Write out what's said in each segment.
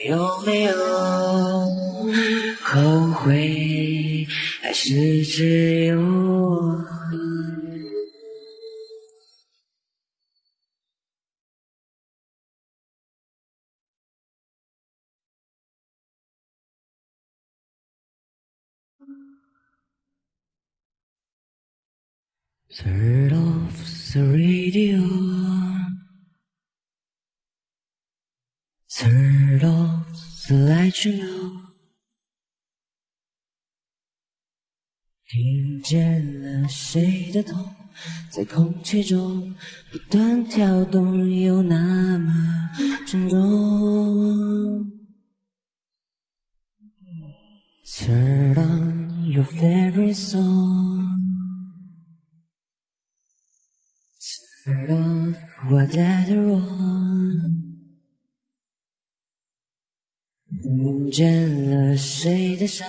有没有后悔？还是只有我？Turn off the radio. The light, you know. 听见了谁的痛，在空气中不断跳动，又那么沉重。Turn on your favorite song. Turn off whatever on。见了谁的声，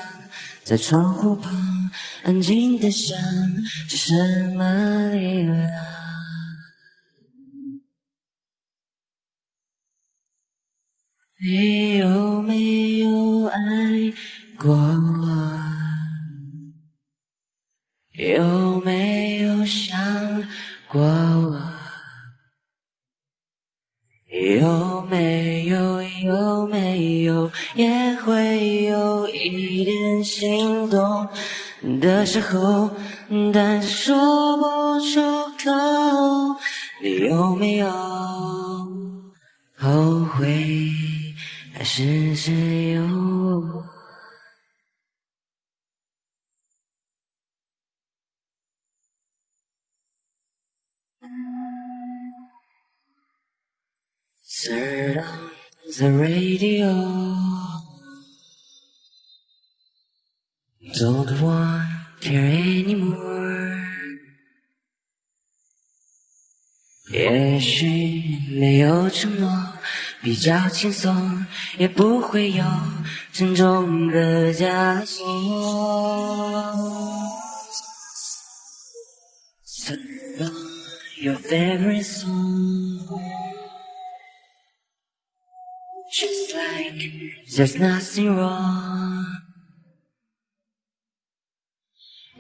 在窗户旁安静的想，是什么力量？你有没有爱过我？有没有想过我也会有一点心动的时候，但是说不出口。你有没有后悔？还是只有我？Turn on the radio. Don't want care anymore. 也许没有承诺，比较轻松，也不会有沉重的枷锁。Turn on your favorite song. Just like there's nothing wrong。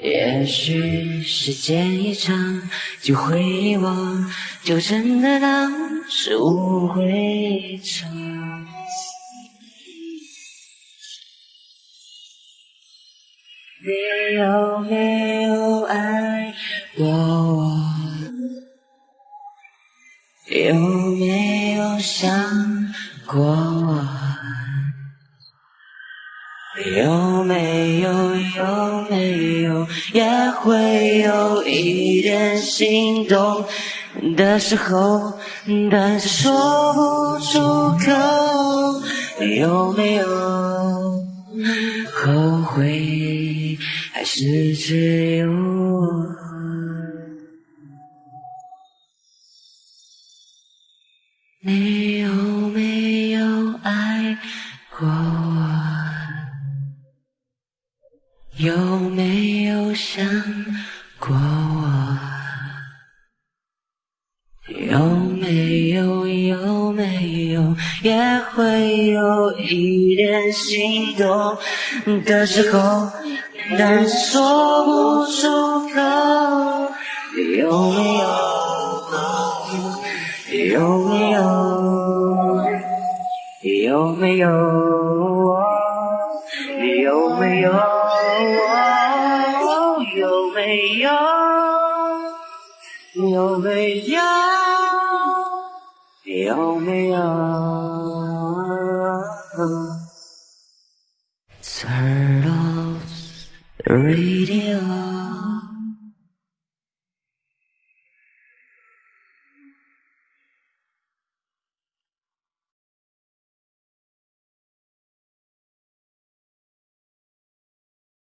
也许时间一长就会遗忘，就真的当是误会一场。你有没有爱过我？有没有想？过我，有没有有没有也会有一点心动的时候，但是说不出口。有没有后悔？还是只有我？你有没有？想过我？有没有？有没有？也会有？一点心动的时候，但说不出口。有没有？有没有？有没有？有没有？有没有？有没有？有没有？Turn off the radio.